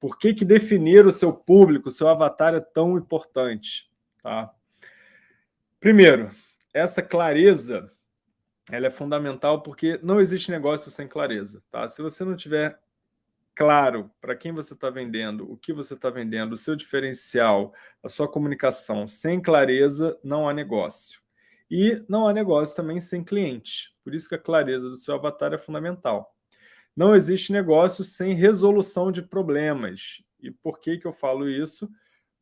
Por que, que definir o seu público, o seu avatar é tão importante? Tá? Primeiro, essa clareza ela é fundamental porque não existe negócio sem clareza. Tá? Se você não tiver claro para quem você está vendendo, o que você está vendendo, o seu diferencial, a sua comunicação, sem clareza, não há negócio. E não há negócio também sem cliente. Por isso que a clareza do seu avatar é fundamental. Não existe negócio sem resolução de problemas. E por que, que eu falo isso?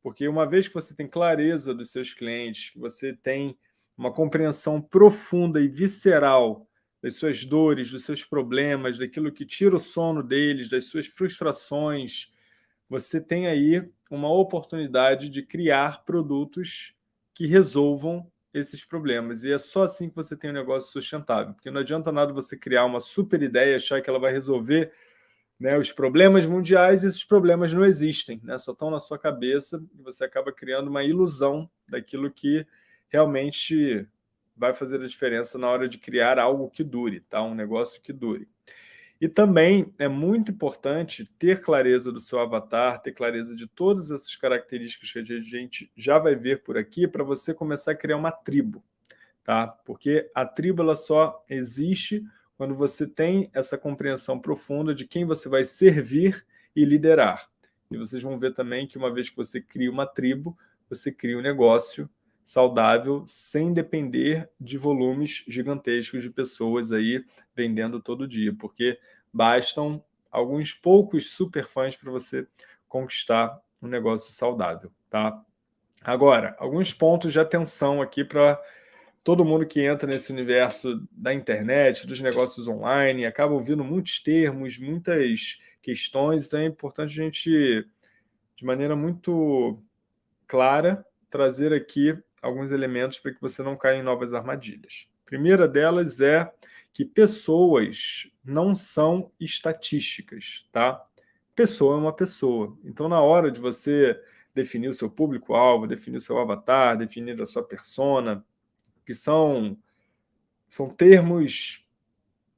Porque uma vez que você tem clareza dos seus clientes, que você tem uma compreensão profunda e visceral das suas dores, dos seus problemas, daquilo que tira o sono deles, das suas frustrações, você tem aí uma oportunidade de criar produtos que resolvam esses problemas. E é só assim que você tem um negócio sustentável, porque não adianta nada você criar uma super ideia, achar que ela vai resolver né, os problemas mundiais, esses problemas não existem, né, só estão na sua cabeça, e você acaba criando uma ilusão daquilo que realmente vai fazer a diferença na hora de criar algo que dure, tá? um negócio que dure. E também é muito importante ter clareza do seu avatar, ter clareza de todas essas características que a gente já vai ver por aqui para você começar a criar uma tribo. Tá? Porque a tribo ela só existe quando você tem essa compreensão profunda de quem você vai servir e liderar. E vocês vão ver também que uma vez que você cria uma tribo, você cria um negócio saudável sem depender de volumes gigantescos de pessoas aí vendendo todo dia, porque bastam alguns poucos superfãs para você conquistar um negócio saudável, tá? Agora, alguns pontos de atenção aqui para todo mundo que entra nesse universo da internet, dos negócios online, acaba ouvindo muitos termos, muitas questões, então é importante a gente, de maneira muito clara, trazer aqui alguns elementos para que você não caia em novas armadilhas. A primeira delas é que pessoas não são estatísticas, tá? Pessoa é uma pessoa. Então, na hora de você definir o seu público-alvo, definir o seu avatar, definir a sua persona, que são, são termos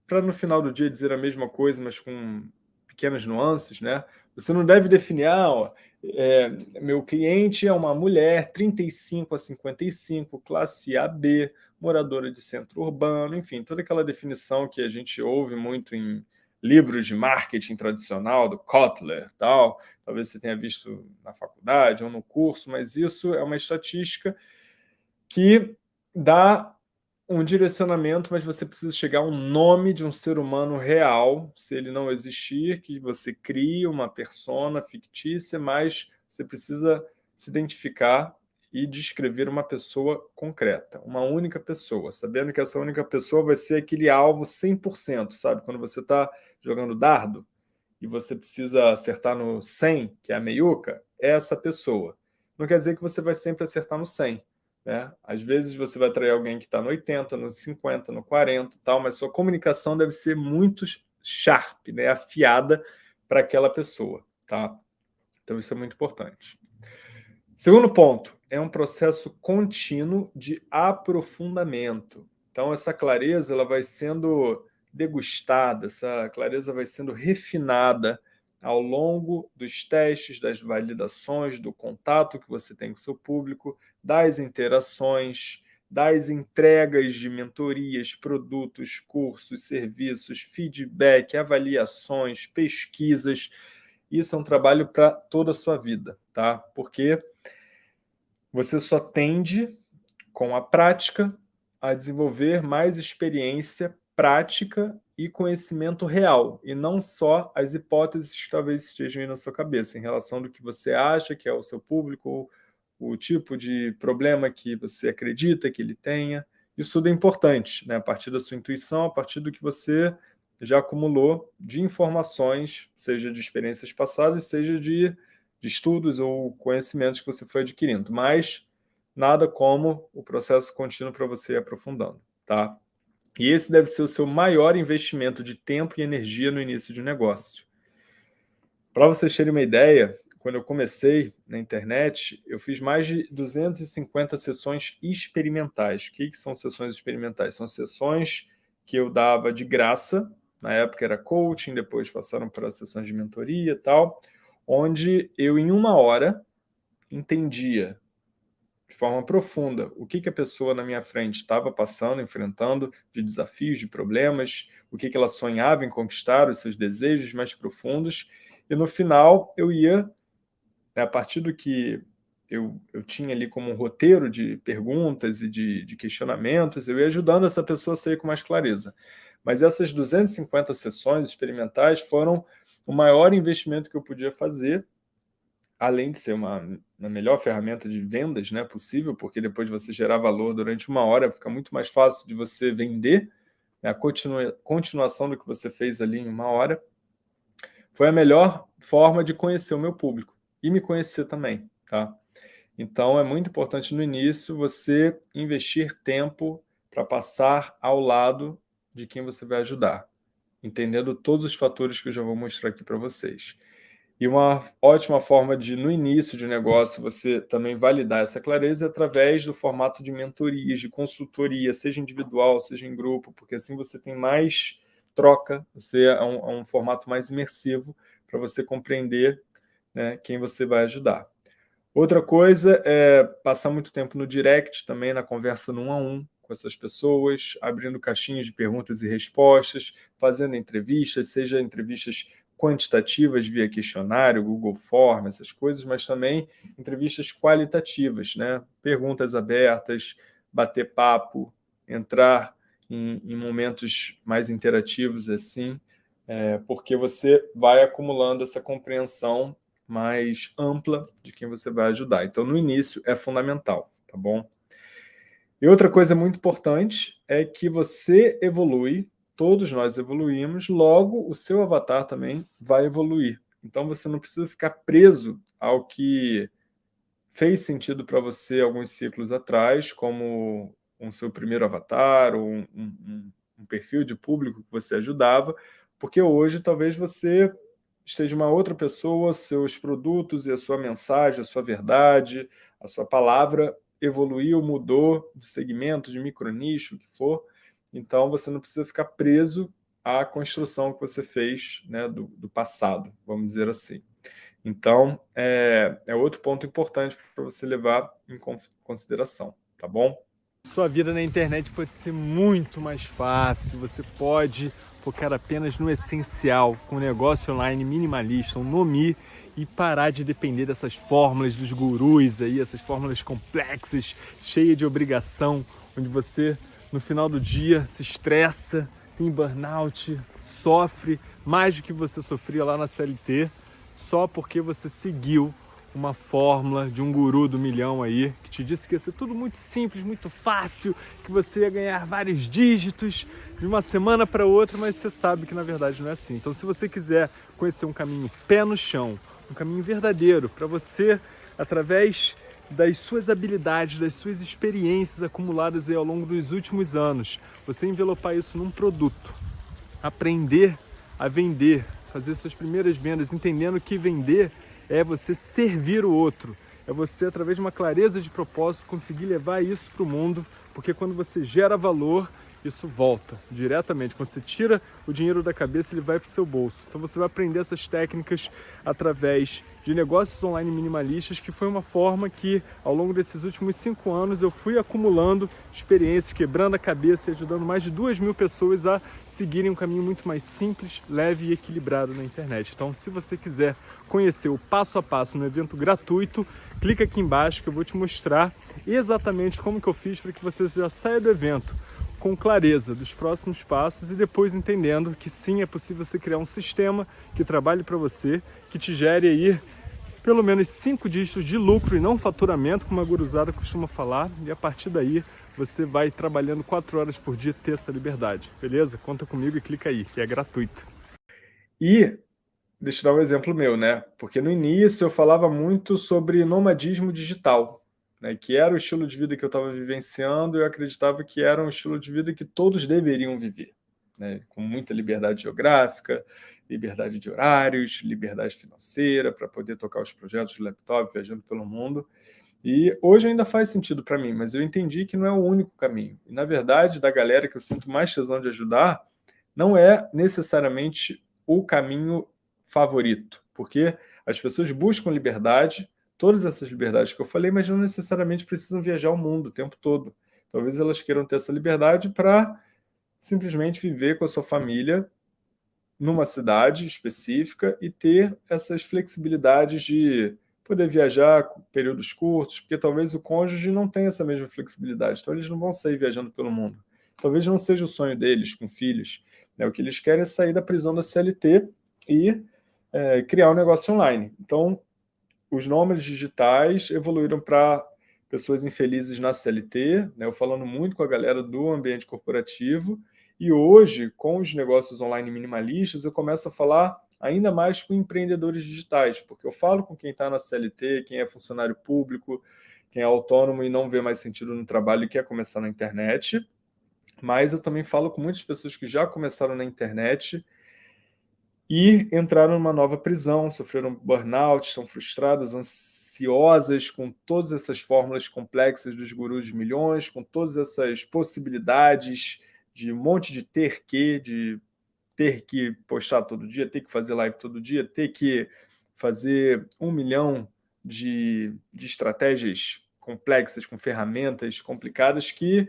para no final do dia dizer a mesma coisa, mas com pequenas nuances, né? Você não deve definir, ah, ó, é, meu cliente é uma mulher, 35 a 55, classe AB, moradora de centro urbano, enfim, toda aquela definição que a gente ouve muito em livros de marketing tradicional, do Kotler, tal, talvez você tenha visto na faculdade ou no curso, mas isso é uma estatística que dá um direcionamento, mas você precisa chegar a um nome de um ser humano real, se ele não existir, que você crie uma persona fictícia, mas você precisa se identificar e descrever uma pessoa concreta, uma única pessoa, sabendo que essa única pessoa vai ser aquele alvo 100%, sabe? Quando você está jogando dardo e você precisa acertar no 100, que é a meiuca, é essa pessoa. Não quer dizer que você vai sempre acertar no 100, né? Às vezes você vai atrair alguém que está no 80, no 50, no 40, tal, mas sua comunicação deve ser muito sharp, né? afiada para aquela pessoa. Tá? Então isso é muito importante. Segundo ponto, é um processo contínuo de aprofundamento. Então essa clareza ela vai sendo degustada, essa clareza vai sendo refinada ao longo dos testes, das validações, do contato que você tem com o seu público, das interações, das entregas de mentorias, produtos, cursos, serviços, feedback, avaliações, pesquisas. Isso é um trabalho para toda a sua vida, tá? Porque você só tende, com a prática, a desenvolver mais experiência prática e conhecimento real, e não só as hipóteses que talvez estejam aí na sua cabeça, em relação do que você acha que é o seu público, o tipo de problema que você acredita que ele tenha. Isso tudo é importante, né? a partir da sua intuição, a partir do que você já acumulou de informações, seja de experiências passadas, seja de, de estudos ou conhecimentos que você foi adquirindo. Mas nada como o processo contínuo para você ir aprofundando. Tá? E esse deve ser o seu maior investimento de tempo e energia no início de um negócio. Para vocês terem uma ideia, quando eu comecei na internet, eu fiz mais de 250 sessões experimentais. O que, que são sessões experimentais? São sessões que eu dava de graça, na época era coaching, depois passaram para sessões de mentoria e tal, onde eu, em uma hora, entendia de forma profunda o que, que a pessoa na minha frente estava passando, enfrentando de desafios, de problemas, o que, que ela sonhava em conquistar, os seus desejos mais profundos, e no final eu ia, né, a partir do que eu, eu tinha ali como um roteiro de perguntas e de, de questionamentos, eu ia ajudando essa pessoa a sair com mais clareza. Mas essas 250 sessões experimentais foram o maior investimento que eu podia fazer, além de ser uma, uma melhor ferramenta de vendas né, possível, porque depois de você gerar valor durante uma hora, fica muito mais fácil de você vender, né, a continua, continuação do que você fez ali em uma hora. Foi a melhor forma de conhecer o meu público e me conhecer também. Tá? Então, é muito importante no início você investir tempo para passar ao lado de quem você vai ajudar, entendendo todos os fatores que eu já vou mostrar aqui para vocês. E uma ótima forma de, no início de negócio, você também validar essa clareza é através do formato de mentorias, de consultoria, seja individual, seja em grupo, porque assim você tem mais troca, você é um, é um formato mais imersivo para você compreender né, quem você vai ajudar. Outra coisa é passar muito tempo no direct também, na conversa no um a um com essas pessoas, abrindo caixinhas de perguntas e respostas, fazendo entrevistas, seja entrevistas quantitativas via questionário, Google Form, essas coisas, mas também entrevistas qualitativas, né? perguntas abertas, bater papo, entrar em, em momentos mais interativos assim, é, porque você vai acumulando essa compreensão mais ampla de quem você vai ajudar. Então, no início, é fundamental, tá bom? E outra coisa muito importante é que você evolui, todos nós evoluímos, logo o seu avatar também vai evoluir. Então, você não precisa ficar preso ao que fez sentido para você alguns ciclos atrás, como um seu primeiro avatar ou um, um, um perfil de público que você ajudava, porque hoje talvez você esteja uma outra pessoa, seus produtos e a sua mensagem, a sua verdade, a sua palavra evoluiu, mudou de segmento, de micronicho, o que for. Então, você não precisa ficar preso à construção que você fez né, do, do passado, vamos dizer assim. Então, é, é outro ponto importante para você levar em consideração, tá bom? Sua vida na internet pode ser muito mais fácil, você pode focar apenas no essencial, com um negócio online minimalista, um Nomi, e parar de depender dessas fórmulas dos gurus aí, essas fórmulas complexas, cheias de obrigação, onde você, no final do dia, se estressa, tem burnout, sofre mais do que você sofria lá na CLT, só porque você seguiu uma fórmula de um guru do milhão aí, que te disse que ia ser tudo muito simples, muito fácil, que você ia ganhar vários dígitos de uma semana para outra, mas você sabe que na verdade não é assim. Então se você quiser conhecer um caminho pé no chão, um caminho verdadeiro para você, através das suas habilidades, das suas experiências acumuladas ao longo dos últimos anos, você envelopar isso num produto, aprender a vender, fazer suas primeiras vendas, entendendo que vender é você servir o outro, é você, através de uma clareza de propósito, conseguir levar isso para o mundo, porque quando você gera valor, isso volta diretamente. Quando você tira o dinheiro da cabeça, ele vai para o seu bolso. Então você vai aprender essas técnicas através de negócios online minimalistas, que foi uma forma que, ao longo desses últimos cinco anos, eu fui acumulando experiências, quebrando a cabeça e ajudando mais de duas mil pessoas a seguirem um caminho muito mais simples, leve e equilibrado na internet. Então, se você quiser conhecer o passo a passo no evento gratuito, clica aqui embaixo que eu vou te mostrar exatamente como que eu fiz para que você já saia do evento com clareza dos próximos passos e depois entendendo que sim, é possível você criar um sistema que trabalhe para você, que te gere aí pelo menos cinco dígitos de lucro e não faturamento, como a guruzada costuma falar, e a partir daí você vai trabalhando quatro horas por dia ter essa liberdade, beleza? Conta comigo e clica aí, que é gratuito. E deixa eu dar um exemplo meu, né? Porque no início eu falava muito sobre nomadismo digital, né, que era o estilo de vida que eu estava vivenciando, eu acreditava que era um estilo de vida que todos deveriam viver, né, com muita liberdade geográfica, liberdade de horários, liberdade financeira para poder tocar os projetos de laptop, viajando pelo mundo. E hoje ainda faz sentido para mim, mas eu entendi que não é o único caminho. E, na verdade, da galera que eu sinto mais tesão de ajudar, não é necessariamente o caminho favorito, porque As pessoas buscam liberdade, todas essas liberdades que eu falei, mas não necessariamente precisam viajar o mundo o tempo todo. Talvez elas queiram ter essa liberdade para simplesmente viver com a sua família numa cidade específica e ter essas flexibilidades de poder viajar períodos curtos, porque talvez o cônjuge não tenha essa mesma flexibilidade, então eles não vão sair viajando pelo mundo. Talvez não seja o sonho deles com filhos. Né? O que eles querem é sair da prisão da CLT e é, criar um negócio online. Então, os nômades digitais evoluíram para pessoas infelizes na CLT, né? eu falando muito com a galera do ambiente corporativo, e hoje, com os negócios online minimalistas, eu começo a falar ainda mais com empreendedores digitais, porque eu falo com quem está na CLT, quem é funcionário público, quem é autônomo e não vê mais sentido no trabalho e quer começar na internet, mas eu também falo com muitas pessoas que já começaram na internet e entraram numa nova prisão, sofreram burnout, estão frustradas, ansiosas com todas essas fórmulas complexas dos gurus de milhões, com todas essas possibilidades de um monte de ter que, de ter que postar todo dia, ter que fazer live todo dia, ter que fazer um milhão de, de estratégias complexas, com ferramentas complicadas que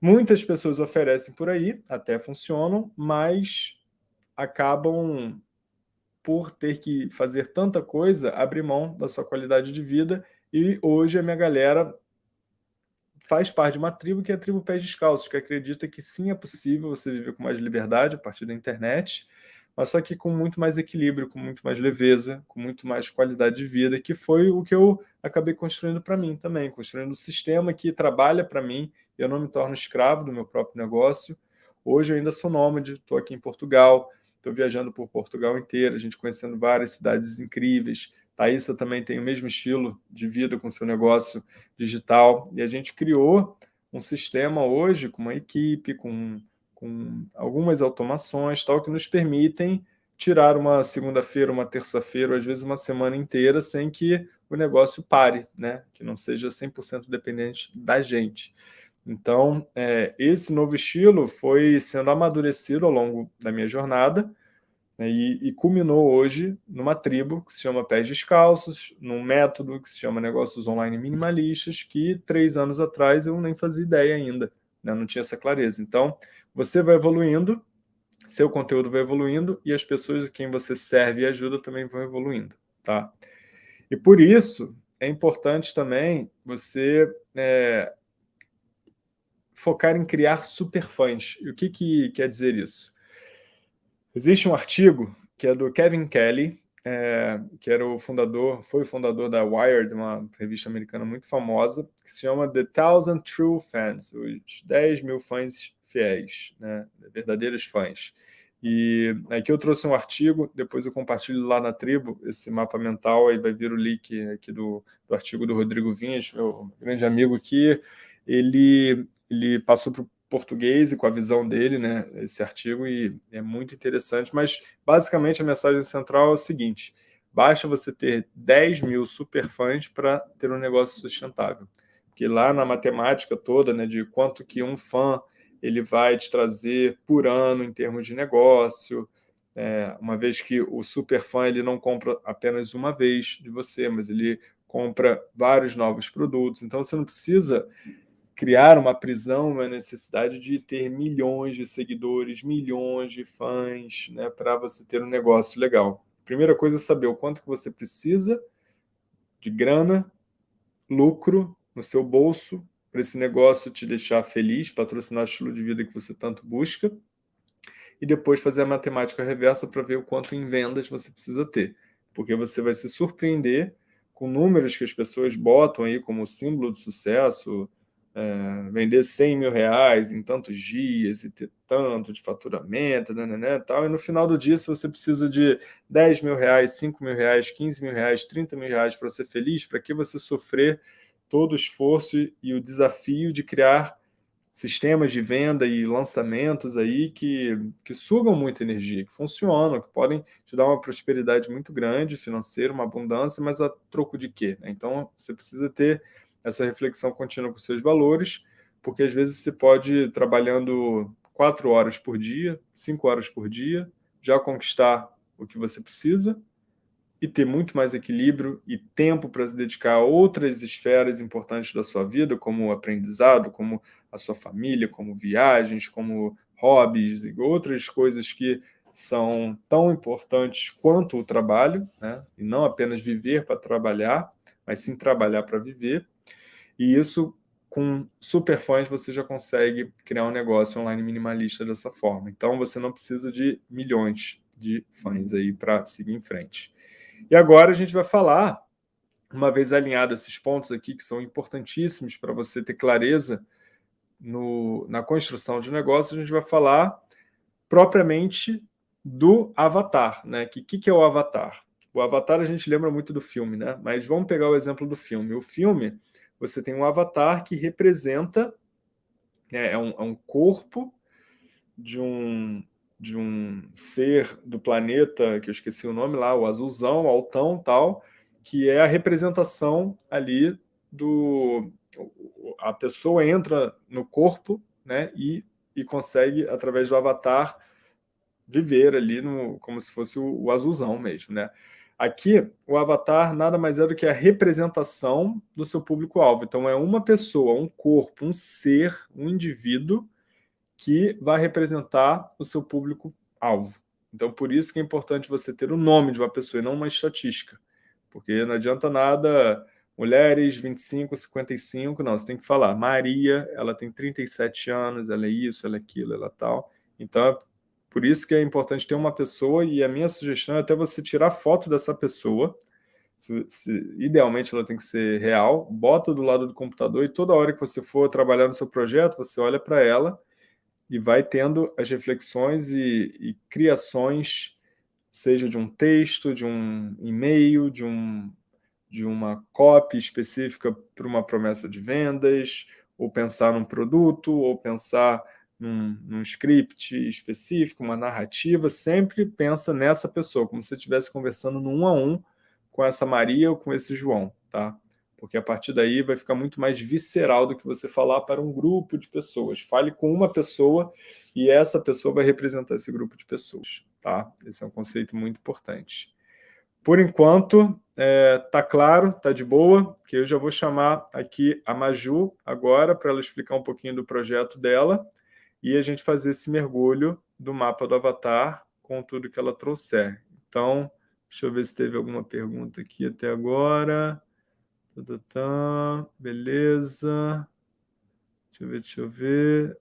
muitas pessoas oferecem por aí, até funcionam, mas acabam por ter que fazer tanta coisa, abrir mão da sua qualidade de vida, e hoje a minha galera faz parte de uma tribo que é a tribo Pés Descalços, que acredita que sim, é possível você viver com mais liberdade a partir da internet, mas só que com muito mais equilíbrio, com muito mais leveza, com muito mais qualidade de vida, que foi o que eu acabei construindo para mim também, construindo um sistema que trabalha para mim, eu não me torno escravo do meu próprio negócio. Hoje eu ainda sou nômade, estou aqui em Portugal, estou viajando por Portugal inteiro, a gente conhecendo várias cidades incríveis. Thaisa também tem o mesmo estilo de vida com seu negócio digital. E a gente criou um sistema hoje com uma equipe, com, com algumas automações, tal, que nos permitem tirar uma segunda-feira, uma terça-feira, às vezes uma semana inteira, sem que o negócio pare, né? que não seja 100% dependente da gente. Então, é, esse novo estilo foi sendo amadurecido ao longo da minha jornada né, e, e, culminou hoje numa tribo que se chama Pés Descalços, num método que se chama Negócios Online Minimalistas, que três anos atrás eu nem fazia ideia ainda, né, não tinha essa clareza. Então, você vai evoluindo, seu conteúdo vai evoluindo e as pessoas a quem você serve e ajuda também vão evoluindo. Tá? E por isso, é importante também você é, focar em criar superfãs. E o que, que quer dizer isso? Existe um artigo que é do Kevin Kelly, é, que era o fundador, foi o fundador da Wired, uma revista americana muito famosa, que se chama The Thousand True Fans, os 10 mil fãs fiéis, né, verdadeiros fãs. E aqui eu trouxe um artigo, depois eu compartilho lá na tribo esse mapa mental, aí vai vir o link aqui do, do artigo do Rodrigo Vinhas, meu grande amigo aqui, ele, ele passou para o português e com a visão dele, né, esse artigo, e é muito interessante, mas basicamente a mensagem central é o seguinte, basta você ter 10 mil superfãs para ter um negócio sustentável. Porque lá na matemática toda, né, de quanto que um fã ele vai te trazer por ano em termos de negócio, é, uma vez que o superfã ele não compra apenas uma vez de você, mas ele compra vários novos produtos, então você não precisa criar uma prisão, uma necessidade de ter milhões de seguidores, milhões de fãs, né, para você ter um negócio legal. Primeira coisa é saber o quanto que você precisa de grana, lucro no seu bolso, para esse negócio te deixar feliz, patrocinar o estilo de vida que você tanto busca, e depois fazer a matemática reversa para ver o quanto em vendas você precisa ter. Porque você vai se surpreender com números que as pessoas botam aí como símbolo de sucesso, é, vender 100 mil reais em tantos dias e ter tanto de faturamento, né, né, né, tal, e no final do dia, se você precisa de 10 mil reais, 5 mil reais, 15 mil reais, 30 mil reais para ser feliz, para que você sofrer todo o esforço e o desafio de criar sistemas de venda e lançamentos aí que, que sugam muita energia, que funcionam, que podem te dar uma prosperidade muito grande financeira, uma abundância, mas a troco de quê? Então, você precisa ter essa reflexão contínua com seus valores, porque às vezes você pode, trabalhando quatro horas por dia, cinco horas por dia, já conquistar o que você precisa, e ter muito mais equilíbrio e tempo para se dedicar a outras esferas importantes da sua vida, como o aprendizado, como a sua família, como viagens, como hobbies e outras coisas que são tão importantes quanto o trabalho, né? e não apenas viver para trabalhar, mas sim trabalhar para viver. E isso, com Superfãs, você já consegue criar um negócio online minimalista dessa forma. Então, você não precisa de milhões de fãs aí para seguir em frente. E agora a gente vai falar, uma vez alinhado esses pontos aqui, que são importantíssimos para você ter clareza no, na construção de negócio, a gente vai falar propriamente do avatar. Né? O que, que é o avatar? O avatar a gente lembra muito do filme, né? mas vamos pegar o exemplo do filme. O filme, você tem um avatar que representa, é, é um, é um corpo de um, de um ser do planeta, que eu esqueci o nome lá, o azulzão, altão, tal, que é a representação ali do... A pessoa entra no corpo né, e, e consegue, através do avatar, viver ali no, como se fosse o, o azulzão mesmo. Né? Aqui, o avatar nada mais é do que a representação do seu público-alvo. Então, é uma pessoa, um corpo, um ser, um indivíduo que vai representar o seu público-alvo. Então, por isso que é importante você ter o nome de uma pessoa e não uma estatística. Porque não adianta nada mulheres 25, 55, não, você tem que falar Maria, ela tem 37 anos, ela é isso, ela é aquilo, ela é tal. Então, por isso que é importante ter uma pessoa e a minha sugestão é até você tirar foto dessa pessoa, se, se, idealmente ela tem que ser real, bota do lado do computador e toda hora que você for trabalhar no seu projeto, você olha para ela e vai tendo as reflexões e, e criações, seja de um texto, de um e-mail, de, um, de uma copy específica para uma promessa de vendas, ou pensar num produto, ou pensar num, num script específico, uma narrativa, sempre pensa nessa pessoa, como se você estivesse conversando no um a um com essa Maria ou com esse João, tá? porque a partir daí vai ficar muito mais visceral do que você falar para um grupo de pessoas. Fale com uma pessoa e essa pessoa vai representar esse grupo de pessoas. Tá? Esse é um conceito muito importante. Por enquanto, é, tá claro, tá de boa, que eu já vou chamar aqui a Maju agora para ela explicar um pouquinho do projeto dela e a gente fazer esse mergulho do mapa do avatar com tudo que ela trouxer. Então, deixa eu ver se teve alguma pergunta aqui até agora. Beleza. Deixa eu ver, deixa eu ver.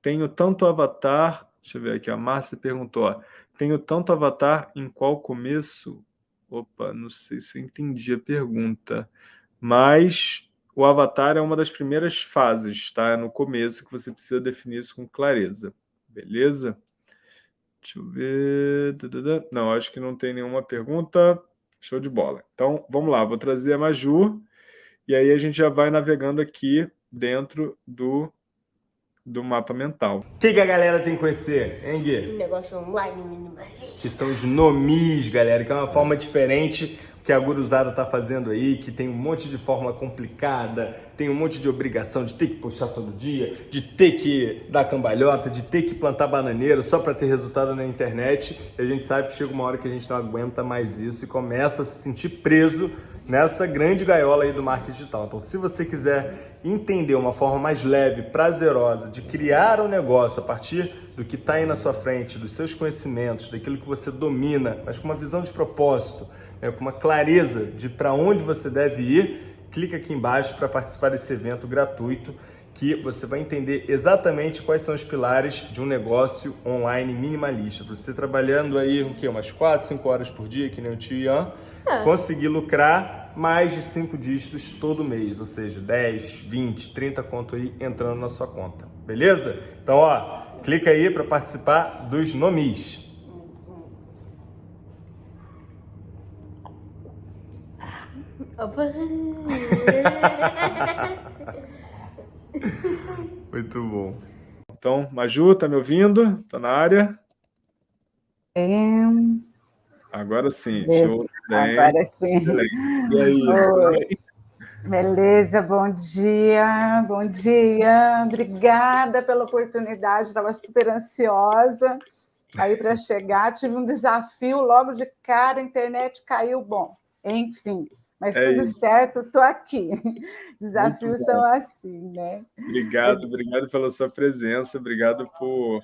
Tenho tanto avatar. Deixa eu ver aqui, a Márcia perguntou. Ó, Tenho tanto avatar em qual começo? Opa, não sei se eu entendi a pergunta. Mas o avatar é uma das primeiras fases, tá? É no começo que você precisa definir isso com clareza. Beleza? Deixa eu ver. Não, acho que não tem nenhuma pergunta. Show de bola. Então, vamos lá, vou trazer a Maju, e aí a gente já vai navegando aqui dentro do, do mapa mental. O que, que a galera tem que conhecer, hein, Gui? Um negócio online minimalista. Que são os nomis, galera, que é uma forma diferente que a guruzada tá fazendo aí, que tem um monte de forma complicada, tem um monte de obrigação de ter que puxar todo dia, de ter que dar cambalhota, de ter que plantar bananeira só para ter resultado na internet. E a gente sabe que chega uma hora que a gente não aguenta mais isso e começa a se sentir preso nessa grande gaiola aí do marketing digital. Então, se você quiser entender uma forma mais leve, prazerosa de criar um negócio a partir do que está aí na sua frente, dos seus conhecimentos, daquilo que você domina, mas com uma visão de propósito, é, com uma clareza de para onde você deve ir, clica aqui embaixo para participar desse evento gratuito que você vai entender exatamente quais são os pilares de um negócio online minimalista. Você trabalhando aí o quê? umas 4, 5 horas por dia, que nem o tio Ian, é. conseguir lucrar mais de 5 dígitos todo mês, ou seja, 10, 20, 30 conto aí entrando na sua conta, beleza? Então, ó, clica aí para participar dos nomis. Muito bom. Então, Maju, tá me ouvindo? Tá na área? É. Agora sim. Show. Agora sim. E aí? Oi. Beleza, bom dia, bom dia. Obrigada pela oportunidade, estava super ansiosa. Aí, para chegar, tive um desafio logo de cara, a internet caiu, bom, enfim. Mas é tudo isso. certo, estou aqui. Desafios são assim, né? Obrigado, obrigado pela sua presença, obrigado por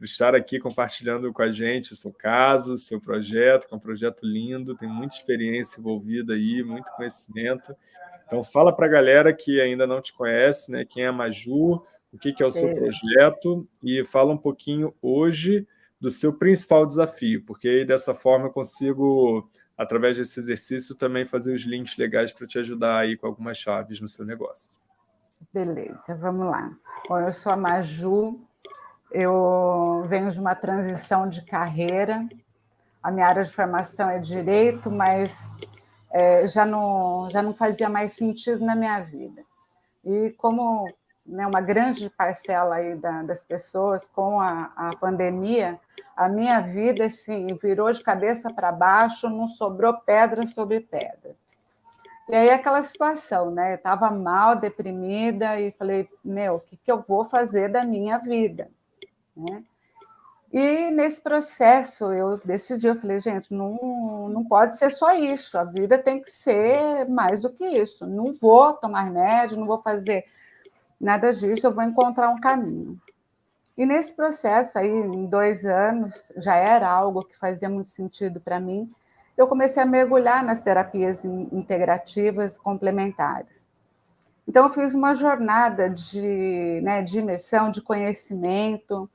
estar aqui compartilhando com a gente o seu caso, o seu projeto, que é um projeto lindo, tem muita experiência envolvida aí, muito conhecimento. Então, fala para a galera que ainda não te conhece, né? Quem é a Maju, o que, que é o seu projeto, e fala um pouquinho hoje do seu principal desafio, porque aí dessa forma eu consigo, através desse exercício, também fazer os links legais para te ajudar aí com algumas chaves no seu negócio. Beleza, vamos lá. Bom, eu sou a Maju, eu venho de uma transição de carreira, a minha área de formação é direito, mas é, já, não, já não fazia mais sentido na minha vida. E como né, uma grande parcela aí da, das pessoas com a, a pandemia, a minha vida assim, virou de cabeça para baixo, não sobrou pedra sobre pedra. E aí aquela situação, né? Eu estava mal, deprimida, e falei, meu, o que, que eu vou fazer da minha vida? Né? E nesse processo eu decidi, eu falei, gente, não, não pode ser só isso, a vida tem que ser mais do que isso. Não vou tomar remédio, não vou fazer nada disso, eu vou encontrar um caminho. E nesse processo aí, em dois anos, já era algo que fazia muito sentido para mim, eu comecei a mergulhar nas terapias integrativas complementares. Então, eu fiz uma jornada de, né, de imersão, de conhecimento,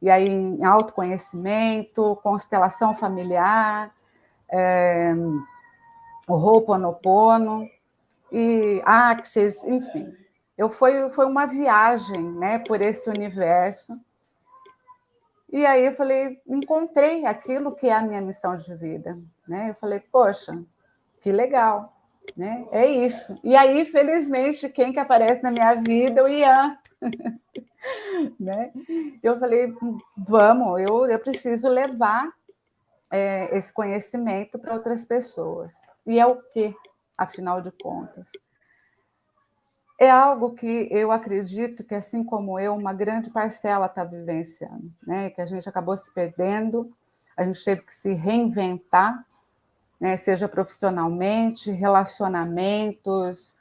e aí em autoconhecimento, constelação familiar, é, o Ho'oponopono, e Axis, enfim. Eu foi, foi uma viagem né, por esse universo. E aí eu falei, encontrei aquilo que é a minha missão de vida. Né? Eu falei, poxa, que legal, né? É isso. E aí, felizmente, quem que aparece na minha vida? O Ian. né? Eu falei, vamos, eu, eu preciso levar é, esse conhecimento para outras pessoas. E é o que, afinal de contas? É algo que eu acredito que, assim como eu, uma grande parcela está vivenciando, né? que a gente acabou se perdendo, a gente teve que se reinventar, né? seja profissionalmente, relacionamentos,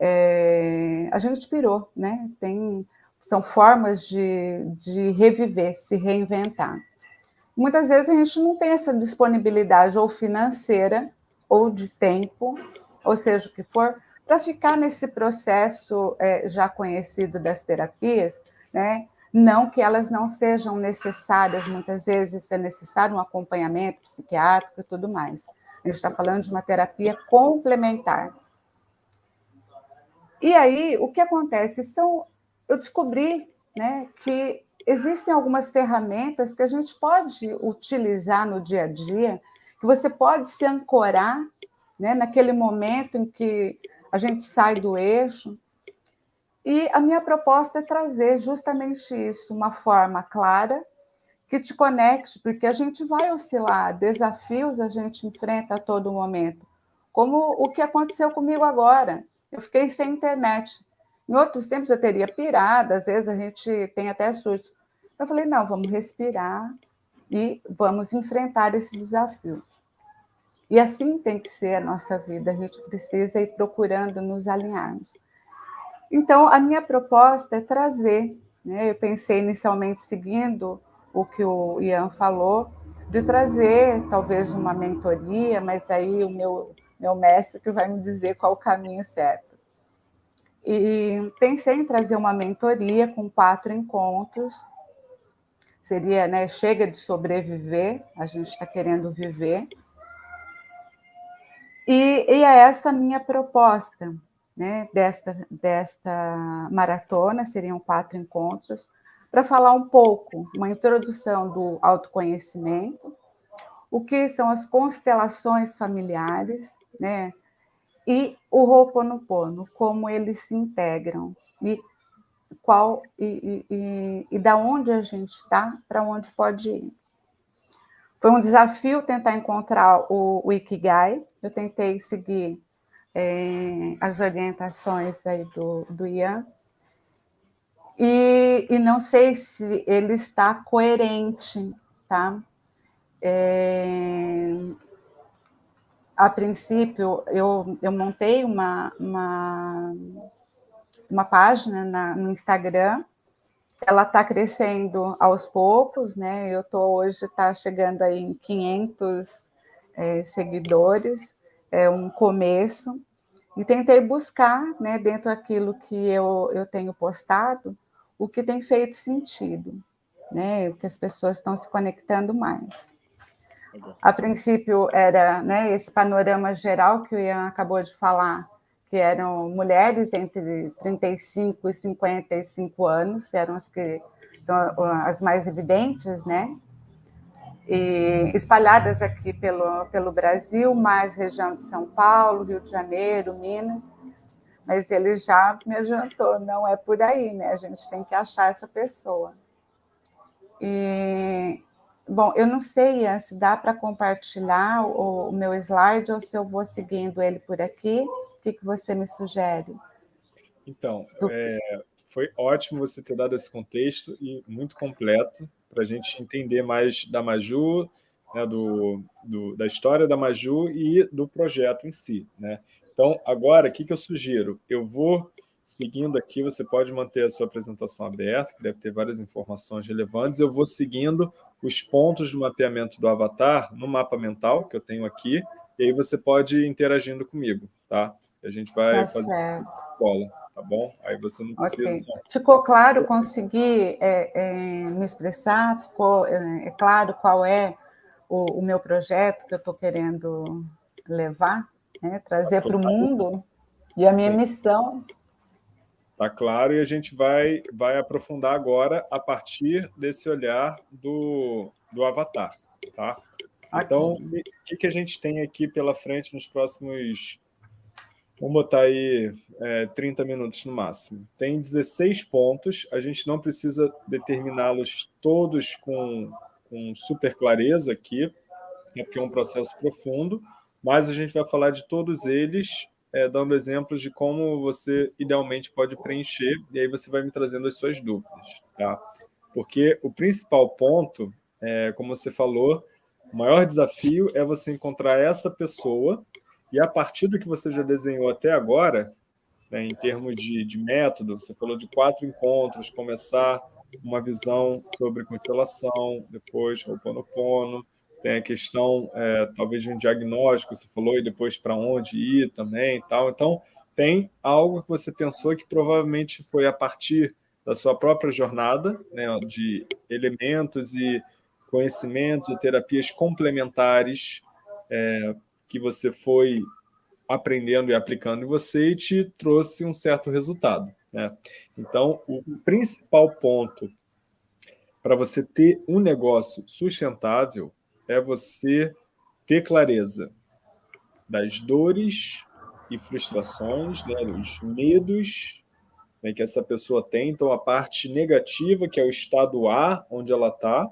é... a gente pirou, né? Tem são formas de, de reviver, se reinventar. Muitas vezes a gente não tem essa disponibilidade ou financeira ou de tempo, ou seja, o que for, para ficar nesse processo é, já conhecido das terapias, né? Não que elas não sejam necessárias, muitas vezes é necessário um acompanhamento psiquiátrico e tudo mais. A gente está falando de uma terapia complementar. E aí, o que acontece? São eu descobri né, que existem algumas ferramentas que a gente pode utilizar no dia a dia, que você pode se ancorar né, naquele momento em que a gente sai do eixo. E a minha proposta é trazer justamente isso, uma forma clara, que te conecte, porque a gente vai oscilar, desafios a gente enfrenta a todo momento, como o que aconteceu comigo agora. Eu fiquei sem internet. Em outros tempos eu teria pirado, às vezes a gente tem até susto. Eu falei, não, vamos respirar e vamos enfrentar esse desafio. E assim tem que ser a nossa vida, a gente precisa ir procurando nos alinharmos. Então, a minha proposta é trazer, né, eu pensei inicialmente seguindo o que o Ian falou, de trazer talvez uma mentoria, mas aí o meu, meu mestre que vai me dizer qual o caminho certo. E pensei em trazer uma mentoria com quatro encontros. Seria, né, chega de sobreviver, a gente está querendo viver. E, e é essa minha proposta, né, desta, desta maratona, seriam quatro encontros, para falar um pouco, uma introdução do autoconhecimento, o que são as constelações familiares, né, e o Ho'oponopono, como eles se integram e qual e, e, e da onde a gente está para onde pode ir. Foi um desafio tentar encontrar o, o Ikigai. Eu tentei seguir é, as orientações aí do, do Ian. E, e não sei se ele está coerente tá? É, a princípio, eu, eu montei uma, uma, uma página na, no Instagram, ela está crescendo aos poucos, né? Eu estou hoje, está chegando aí em 500 é, seguidores, é um começo, e tentei buscar, né, dentro daquilo que eu, eu tenho postado, o que tem feito sentido, né, o que as pessoas estão se conectando mais. A princípio era né, esse panorama geral que o Ian acabou de falar, que eram mulheres entre 35 e 55 anos, eram as que são as mais evidentes, né? E espalhadas aqui pelo, pelo Brasil, mais região de São Paulo, Rio de Janeiro, Minas, mas ele já me adiantou, não é por aí, né? A gente tem que achar essa pessoa. E, bom, eu não sei se dá para compartilhar o, o, meu slide ou se eu vou seguindo ele por aqui. O que, que você me sugere? Então, é, foi ótimo você ter dado esse contexto e muito completo para a gente entender mais da Maju, né, do, do, da história da Maju e do projeto em si. Né? Então, agora, o que, que eu sugiro? Eu vou seguindo aqui, você pode manter a sua apresentação aberta, que deve ter várias informações relevantes. Eu vou seguindo os pontos do mapeamento do avatar no mapa mental que eu tenho aqui, e aí você pode ir interagindo comigo, tá? A gente vai tá fazer certo. escola, tá bom? Aí você não precisa... Okay. Ficou claro, consegui é, é, me expressar? Ficou é, é claro qual é o, o, meu projeto que eu estou querendo levar, né? trazer para o mundo? E a minha Sim. missão Tá claro? E a gente vai, vai aprofundar agora a partir desse olhar do, do avatar, tá? Então, o que, que a gente tem aqui pela frente nos próximos... Vamos botar aí é, 30 minutos no máximo. Tem 16 pontos, a gente não precisa determiná-los todos com, com super clareza aqui, né, porque é um processo profundo, mas a gente vai falar de todos eles é, dando exemplos de como você idealmente pode preencher, e aí você vai me trazendo as suas dúvidas. Tá? Porque o principal ponto, é, como você falou, o maior desafio é você encontrar essa pessoa e a partir do que você já desenhou até agora, né, em termos de, de método, você falou de quatro encontros, começar uma visão sobre constelação, depois o Pono, tem a questão, é, talvez, de um diagnóstico, você falou, e depois para onde ir também tal. Então, tem algo que você pensou que provavelmente foi a partir da sua própria jornada, né, de elementos e conhecimentos e terapias complementares é, que você foi aprendendo e aplicando em você e te trouxe um certo resultado. Né? Então, o principal ponto para você ter um negócio sustentável é você ter clareza das dores e frustrações, né, dos medos né, que essa pessoa tem, então a parte negativa, que é o estado A, onde ela está,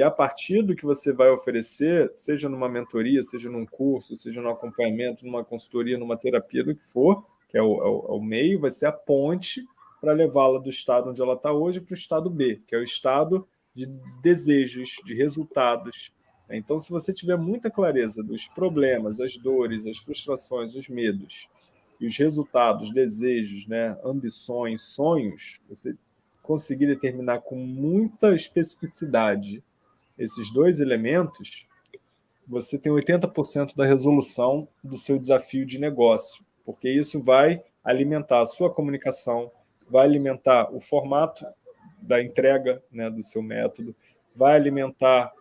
e a partir do que você vai oferecer, seja numa mentoria, seja num curso, seja num acompanhamento, numa consultoria, numa terapia, do que for, que é o, é o, é o meio, vai ser a ponte para levá-la do estado onde ela está hoje para o estado B, que é o estado de desejos, de resultados, então, se você tiver muita clareza dos problemas, as dores, as frustrações, os medos, e os resultados, desejos, né, ambições, sonhos, você conseguir determinar com muita especificidade esses dois elementos, você tem 80% da resolução do seu desafio de negócio, porque isso vai alimentar a sua comunicação, vai alimentar o formato da entrega né, do seu método, vai alimentar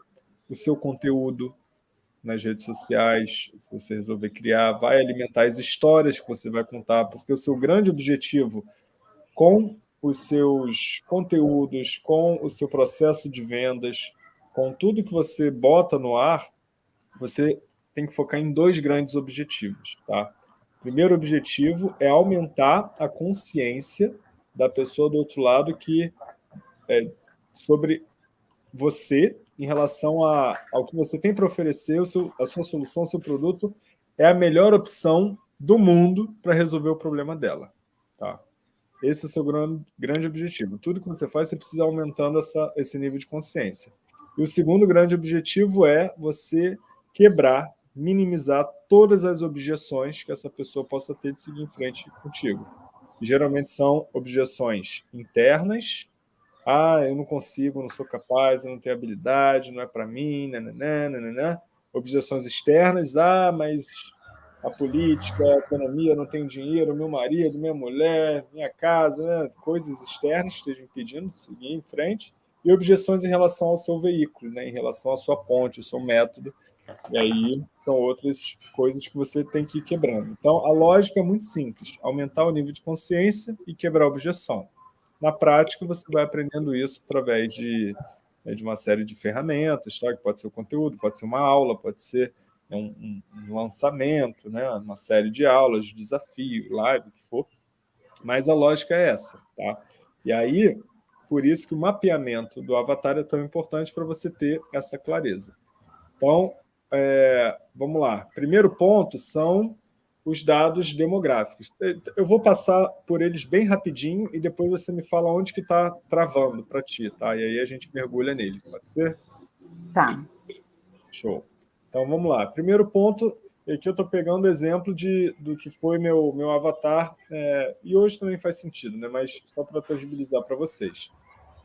o seu conteúdo nas redes sociais, se você resolver criar, vai alimentar as histórias que você vai contar, porque o seu grande objetivo com os seus conteúdos, com o seu processo de vendas, com tudo que você bota no ar, você tem que focar em dois grandes objetivos. Tá? Primeiro objetivo é aumentar a consciência da pessoa do outro lado que é, sobre você em relação a, ao que você tem para oferecer, o seu, a sua solução, o seu produto, é a melhor opção do mundo para resolver o problema dela. Tá? Esse é o seu grande, grande objetivo. Tudo que você faz, você precisa aumentando essa, esse nível de consciência. E o segundo grande objetivo é você quebrar, minimizar todas as objeções que essa pessoa possa ter de seguir em frente contigo. Geralmente são objeções internas, ah, eu não consigo, não sou capaz, eu não tenho habilidade, não é para mim, nananã, nananã. Objeções externas, ah, mas a política, a economia, não tenho dinheiro, meu marido, minha mulher, minha casa, né? coisas externas estejam impedindo de seguir em frente, e objeções em relação ao seu veículo, né? em relação à sua ponte, ao seu método, e aí são outras coisas que você tem que ir quebrando. Então, a lógica é muito simples, aumentar o nível de consciência e quebrar a objeção. Na prática, você vai aprendendo isso através de, né, de uma série de ferramentas, tá? que pode ser o conteúdo, pode ser uma aula, pode ser um, um, um lançamento, né? uma série de aulas, de desafio, live, o que for. Mas a lógica é essa. Tá? E aí, por isso que o mapeamento do avatar é tão importante para você ter essa clareza. Então, é, vamos lá. Primeiro ponto são os dados demográficos. Eu vou passar por eles bem rapidinho e depois você me fala onde que está travando para ti, tá? E aí a gente mergulha nele, pode ser? Tá. Show. Então vamos lá. Primeiro ponto, aqui eu estou pegando exemplo de, do que foi meu, meu avatar, é, e hoje também faz sentido, né? mas só para tangibilizar para vocês.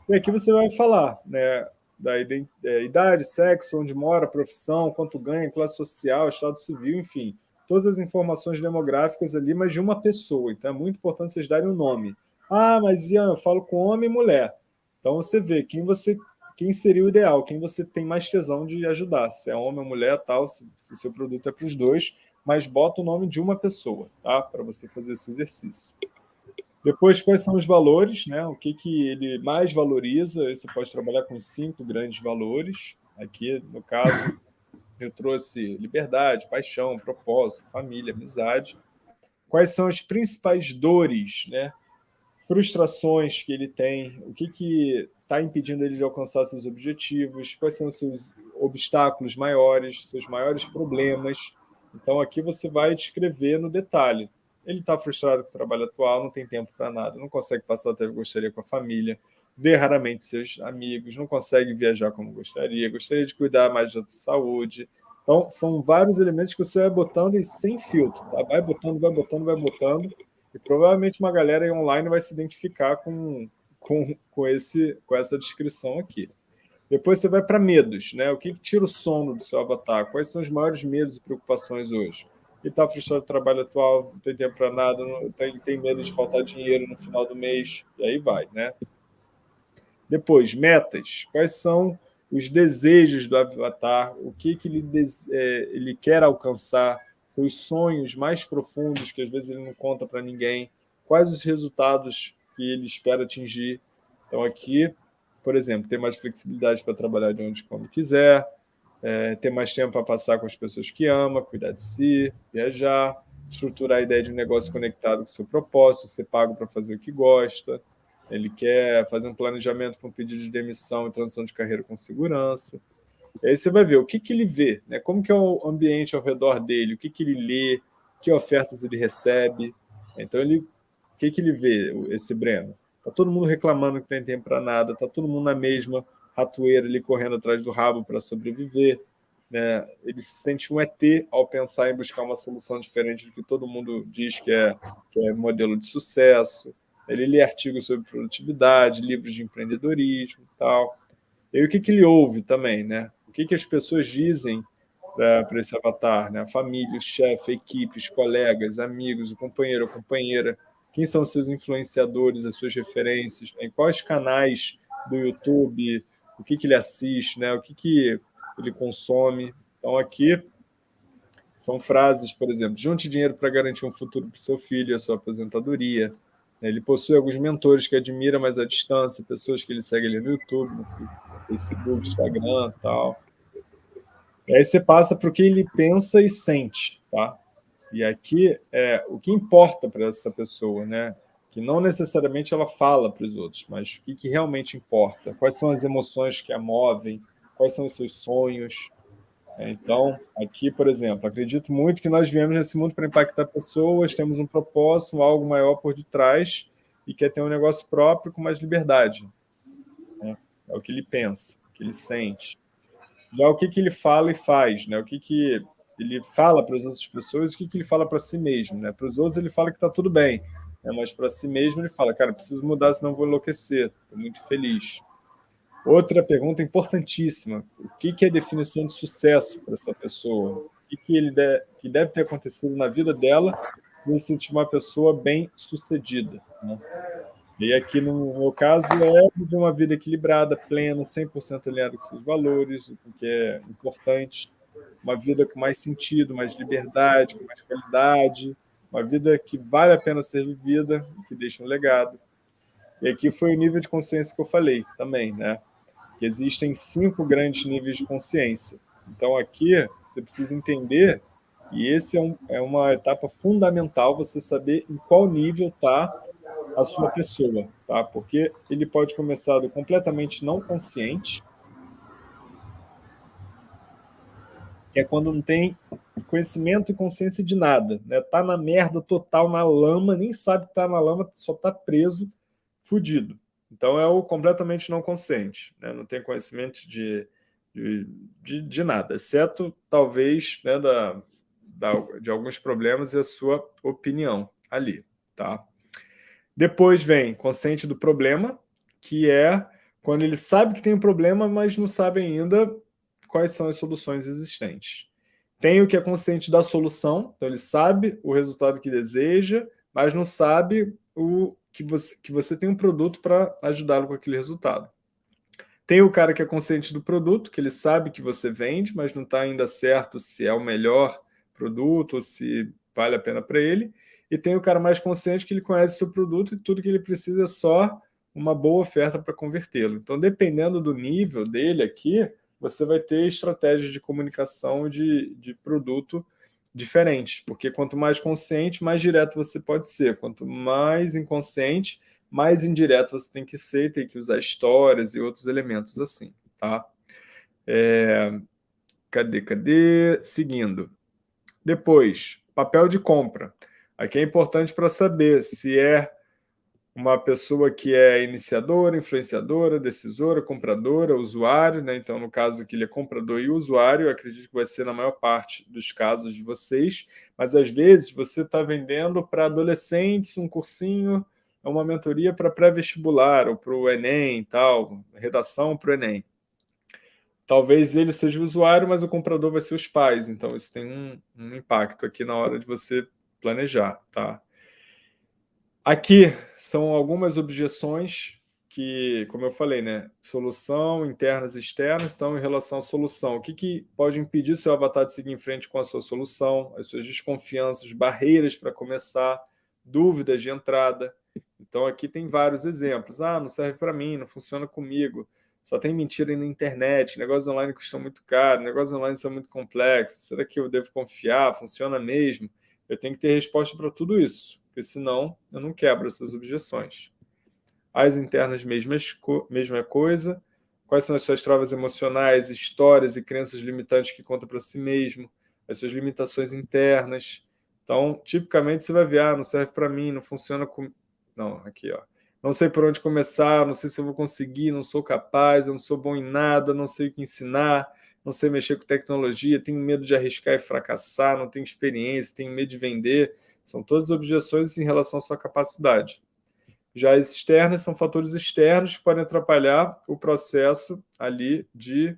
E aqui você vai falar né, da é, idade, sexo, onde mora, profissão, quanto ganha, classe social, estado civil, enfim todas as informações demográficas ali, mas de uma pessoa. Então é muito importante vocês darem o um nome. Ah, mas Ian, eu falo com homem e mulher. Então você vê quem você quem seria o ideal, quem você tem mais tesão de ajudar, se é homem ou mulher, tal, se, se o seu produto é para os dois, mas bota o nome de uma pessoa, tá? Para você fazer esse exercício. Depois, quais são os valores, né? O que, que ele mais valoriza? Você pode trabalhar com cinco grandes valores. Aqui, no caso, eu trouxe liberdade, paixão, propósito, família, amizade. Quais são as principais dores, né? frustrações que ele tem, o que está impedindo ele de alcançar seus objetivos, quais são os seus obstáculos maiores, seus maiores problemas. Então, aqui você vai descrever no detalhe. Ele está frustrado com o trabalho atual, não tem tempo para nada, não consegue passar o tempo que gostaria com a família, vê raramente seus amigos, não consegue viajar como gostaria, gostaria de cuidar mais da saúde. Então, são vários elementos que você vai botando e sem filtro, tá? vai botando, vai botando, vai botando, e provavelmente uma galera online vai se identificar com, com, com, esse, com essa descrição aqui. Depois você vai para medos, né? O que, que tira o sono do seu avatar? Quais são os maiores medos e preocupações hoje? Ele está frustrado do trabalho atual, não tem tempo para nada, não, tem, tem medo de faltar dinheiro no final do mês, e aí vai, né? Depois, metas. Quais são os desejos do avatar? O que, que ele, é, ele quer alcançar? Seus sonhos mais profundos, que às vezes ele não conta para ninguém. Quais os resultados que ele espera atingir? Então, aqui, por exemplo, ter mais flexibilidade para trabalhar de onde como quiser, é, ter mais tempo para passar com as pessoas que ama, cuidar de si, viajar, estruturar a ideia de um negócio conectado com o seu propósito, ser pago para fazer o que gosta, ele quer fazer um planejamento para um pedido de demissão e transição de carreira com segurança. E aí você vai ver o que, que ele vê, né? como que é o ambiente ao redor dele, o que, que ele lê, que ofertas ele recebe. Então, ele, o que, que ele vê, esse Breno? Está todo mundo reclamando que não tem tempo para nada, está todo mundo na mesma ratoeira ali correndo atrás do rabo para sobreviver. Né? Ele se sente um ET ao pensar em buscar uma solução diferente do que todo mundo diz que é, que é modelo de sucesso. Ele lê artigos sobre produtividade, livros de empreendedorismo e tal. E o que, que ele ouve também, né? O que, que as pessoas dizem para esse avatar, né? Família, chefe, a equipe, os colegas, amigos, o companheiro, a companheira. Quem são seus influenciadores, as suas referências? Em quais canais do YouTube? O que, que ele assiste, né? O que, que ele consome? Então, aqui são frases, por exemplo, junte dinheiro para garantir um futuro para seu filho e a sua aposentadoria. Ele possui alguns mentores que admira, mas à distância, pessoas que ele segue ali no YouTube, no Facebook, Instagram tal. E aí você passa para o que ele pensa e sente, tá? E aqui é o que importa para essa pessoa, né? Que não necessariamente ela fala para os outros, mas o que, que realmente importa? Quais são as emoções que a movem? Quais são os seus sonhos? Então, aqui, por exemplo, acredito muito que nós viemos nesse mundo para impactar pessoas, temos um propósito, algo maior por detrás e quer ter um negócio próprio com mais liberdade. Né? É o que ele pensa, o que ele sente. Já o que, que ele fala e faz, né? o que, que ele fala para as outras pessoas o que, que ele fala para si mesmo. Né? Para os outros ele fala que está tudo bem, né? mas para si mesmo ele fala, cara, preciso mudar, senão vou enlouquecer, estou muito feliz. Outra pergunta importantíssima, o que, que é definição de sucesso para essa pessoa? O que, que, ele deve, que deve ter acontecido na vida dela para se sentir uma pessoa bem-sucedida? Né? E aqui, no meu caso, é de uma vida equilibrada, plena, 100% alinhada com seus valores, o que é importante, uma vida com mais sentido, mais liberdade, com mais qualidade, uma vida que vale a pena ser vivida, que deixa um legado. E aqui foi o nível de consciência que eu falei também, né? Que existem cinco grandes níveis de consciência. Então aqui você precisa entender e esse é, um, é uma etapa fundamental, você saber em qual nível está a sua pessoa, tá? Porque ele pode começar do completamente não consciente, que é quando não tem conhecimento e consciência de nada, né? Tá na merda total, na lama, nem sabe que tá na lama, só tá preso, fudido. Então é o completamente não consciente, né? Não tem conhecimento de, de, de, de nada, exceto talvez né, da, da, de alguns problemas e a sua opinião ali, tá? Depois vem consciente do problema, que é quando ele sabe que tem um problema, mas não sabe ainda quais são as soluções existentes. Tem o que é consciente da solução, então ele sabe o resultado que deseja, mas não sabe o que você, que você tem um produto para ajudá-lo com aquele resultado. Tem o cara que é consciente do produto, que ele sabe que você vende, mas não está ainda certo se é o melhor produto ou se vale a pena para ele e tem o cara mais consciente que ele conhece seu produto e tudo que ele precisa é só uma boa oferta para convertê-lo. Então, dependendo do nível dele aqui, você vai ter estratégias de comunicação de, de produto diferentes, porque quanto mais consciente, mais direto você pode ser. Quanto mais inconsciente, mais indireto você tem que ser, tem que usar histórias e outros elementos assim, tá? É... Cadê, cadê? Seguindo. Depois, papel de compra. Aqui é importante para saber se é uma pessoa que é iniciadora, influenciadora, decisora, compradora, usuário, né? Então, no caso aqui, ele é comprador e usuário, acredito que vai ser na maior parte dos casos de vocês, mas às vezes você está vendendo para adolescentes um cursinho, uma mentoria para pré-vestibular ou para o Enem e tal, redação para o Enem. Talvez ele seja o usuário, mas o comprador vai ser os pais, então isso tem um, um impacto aqui na hora de você planejar, tá? Aqui são algumas objeções que, como eu falei, né, solução, internas e externas, estão em relação à solução. O que, que pode impedir seu avatar de seguir em frente com a sua solução, as suas desconfianças, barreiras para começar, dúvidas de entrada. Então, aqui tem vários exemplos. Ah, não serve para mim, não funciona comigo, só tem mentira na internet, negócios online custam muito caro, negócios online são muito complexos, será que eu devo confiar, funciona mesmo? Eu tenho que ter resposta para tudo isso, porque senão eu não quebro essas objeções. As internas, mesmas, mesma coisa. Quais são as suas travas emocionais, histórias e crenças limitantes que conta para si mesmo, as suas limitações internas. Então, tipicamente, você vai ver, ah, não serve para mim, não funciona com... Não, aqui, ó. Não sei por onde começar, não sei se eu vou conseguir, não sou capaz, eu não sou bom em nada, não sei o que ensinar, não sei mexer com tecnologia, tenho medo de arriscar e fracassar, não tenho experiência, tenho medo de vender. São todas objeções em relação à sua capacidade. Já as externas são fatores externos que podem atrapalhar o processo ali de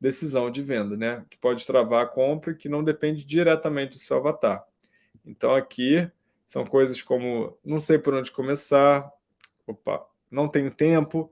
decisão de venda, né? que pode travar a compra que não depende diretamente do seu avatar. Então aqui são coisas como não sei por onde começar, opa, não tenho tempo,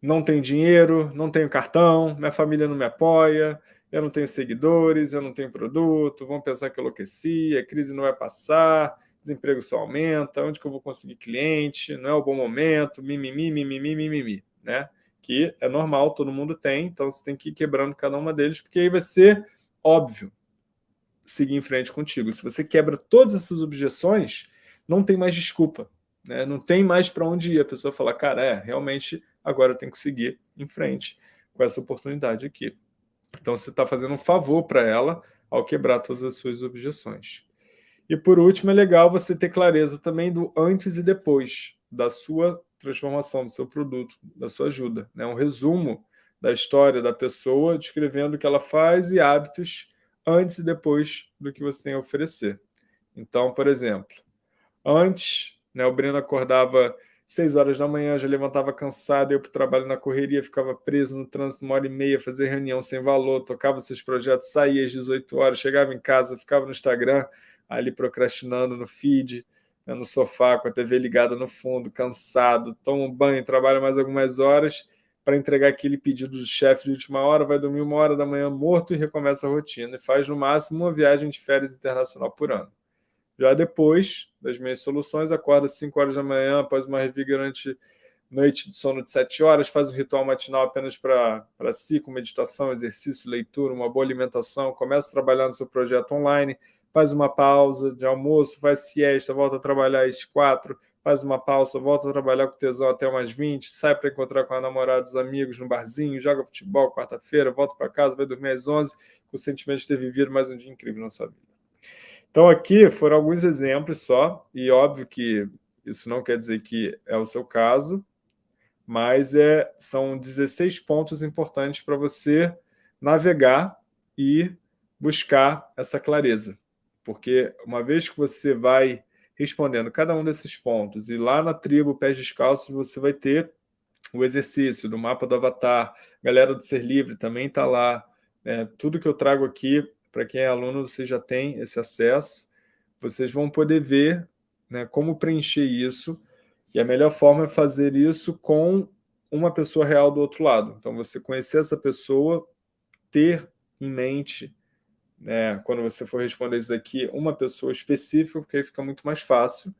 não tenho dinheiro, não tenho cartão, minha família não me apoia, eu não tenho seguidores, eu não tenho produto, vão pensar que eu enlouqueci, a crise não vai passar, desemprego só aumenta, onde que eu vou conseguir cliente, não é o bom momento, mimimi, mimimi, mimimi, né? Que é normal, todo mundo tem, então você tem que ir quebrando cada uma deles, porque aí vai ser óbvio seguir em frente contigo. Se você quebra todas essas objeções, não tem mais desculpa, né? não tem mais para onde ir. A pessoa fala, cara, é, realmente agora eu tenho que seguir em frente com essa oportunidade aqui. Então, você está fazendo um favor para ela ao quebrar todas as suas objeções. E, por último, é legal você ter clareza também do antes e depois da sua transformação, do seu produto, da sua ajuda. Né? Um resumo da história da pessoa, descrevendo o que ela faz e hábitos antes e depois do que você tem a oferecer. Então, por exemplo, antes, né, o Breno acordava seis horas da manhã, já levantava cansado, ia para o trabalho na correria, ficava preso no trânsito uma hora e meia, fazia reunião sem valor, tocava seus projetos, saía às 18 horas, chegava em casa, ficava no Instagram, ali procrastinando no feed, no sofá, com a TV ligada no fundo, cansado, toma um banho, trabalha mais algumas horas para entregar aquele pedido do chefe de última hora, vai dormir uma hora da manhã morto e recomeça a rotina, e faz no máximo uma viagem de férias internacional por ano. Já depois das minhas soluções, acorda às 5 horas da manhã, após uma revigorante noite de sono de 7 horas, faz um ritual matinal apenas para si, com meditação, exercício, leitura, uma boa alimentação, começa a trabalhar no seu projeto online, faz uma pausa de almoço, faz siesta, volta a trabalhar às 4, faz uma pausa, volta a trabalhar com tesão até umas 20, sai para encontrar com a namorada, os amigos no barzinho, joga futebol quarta-feira, volta para casa, vai dormir às 11, com o sentimento de ter vivido mais um dia incrível na sua vida. Então, aqui foram alguns exemplos só, e óbvio que isso não quer dizer que é o seu caso, mas é, são 16 pontos importantes para você navegar e buscar essa clareza. Porque uma vez que você vai respondendo cada um desses pontos, e lá na tribo Pés Descalços você vai ter o exercício do mapa do avatar, galera do Ser Livre também está lá, né? tudo que eu trago aqui para quem é aluno, você já tem esse acesso. Vocês vão poder ver né, como preencher isso. E a melhor forma é fazer isso com uma pessoa real do outro lado. Então, você conhecer essa pessoa, ter em mente, né, quando você for responder isso aqui, uma pessoa específica, porque aí fica muito mais fácil.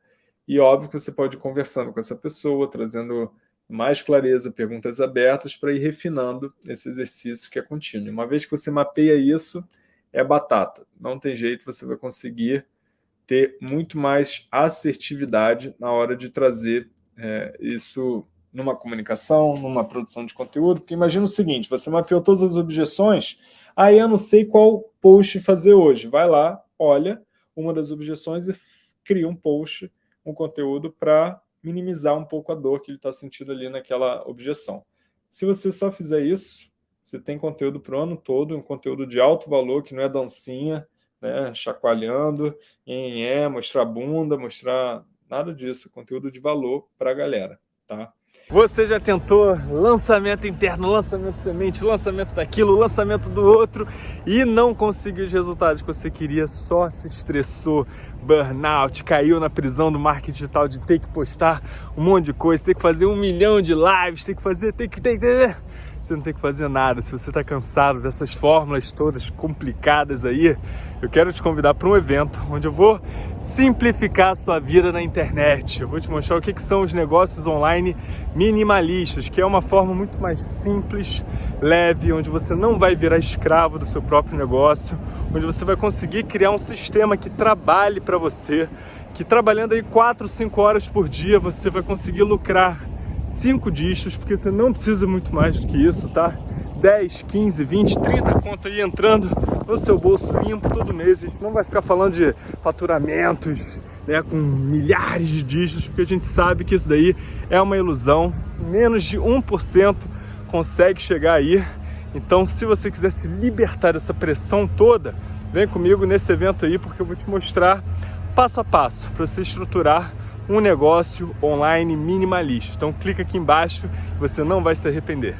E óbvio que você pode ir conversando com essa pessoa, trazendo mais clareza, perguntas abertas, para ir refinando esse exercício que é contínuo. Uma vez que você mapeia isso, é batata. Não tem jeito, você vai conseguir ter muito mais assertividade na hora de trazer é, isso numa comunicação, numa produção de conteúdo, porque imagina o seguinte, você mapeou todas as objeções, aí eu não sei qual post fazer hoje. Vai lá, olha uma das objeções e cria um post, um conteúdo para minimizar um pouco a dor que ele está sentindo ali naquela objeção. Se você só fizer isso, você tem conteúdo para o ano todo, um conteúdo de alto valor, que não é dancinha, né, chacoalhando, em é, mostrar bunda, mostrar nada disso, conteúdo de valor para a galera, tá? Você já tentou lançamento interno, lançamento semente, lançamento daquilo, lançamento do outro e não conseguiu os resultados que você queria, só se estressou, burnout, caiu na prisão do marketing digital de ter que postar um monte de coisa, ter que fazer um milhão de lives, ter que fazer, ter que... Ter, ter, você não tem que fazer nada. Se você está cansado dessas fórmulas todas complicadas aí, eu quero te convidar para um evento onde eu vou simplificar a sua vida na internet. Eu vou te mostrar o que, que são os negócios online minimalistas, que é uma forma muito mais simples, leve, onde você não vai virar escravo do seu próprio negócio, onde você vai conseguir criar um sistema que trabalhe para você, que trabalhando aí 4, 5 horas por dia você vai conseguir lucrar 5 dígitos, porque você não precisa muito mais do que isso, tá? 10, 15, 20, 30 conto aí entrando no seu bolso limpo todo mês. A gente não vai ficar falando de faturamentos né, com milhares de dígitos, porque a gente sabe que isso daí é uma ilusão. Menos de 1% consegue chegar aí. Então, se você quiser se libertar dessa pressão toda, vem comigo nesse evento aí, porque eu vou te mostrar passo a passo para você estruturar um negócio online minimalista. Então clica aqui embaixo, você não vai se arrepender.